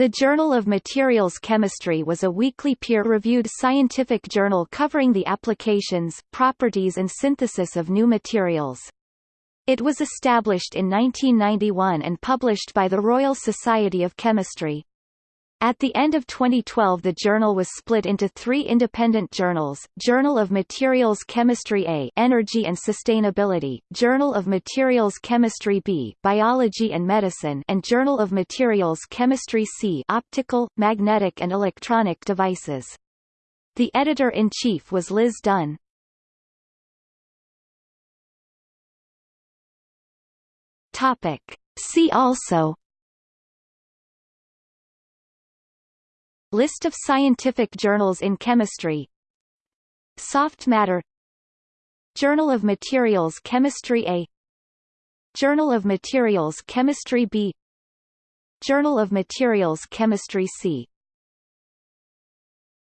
The Journal of Materials Chemistry was a weekly peer-reviewed scientific journal covering the applications, properties and synthesis of new materials. It was established in 1991 and published by the Royal Society of Chemistry. At the end of 2012 the journal was split into three independent journals, Journal of Materials Chemistry A Energy and Sustainability, Journal of Materials Chemistry B Biology and Medicine and Journal of Materials Chemistry C Optical, Magnetic and Electronic Devices. The editor-in-chief was Liz Dunn. Topic. See also List of scientific journals in chemistry. Soft matter. Journal of Materials Chemistry A. Journal of Materials Chemistry B. Journal of Materials Chemistry C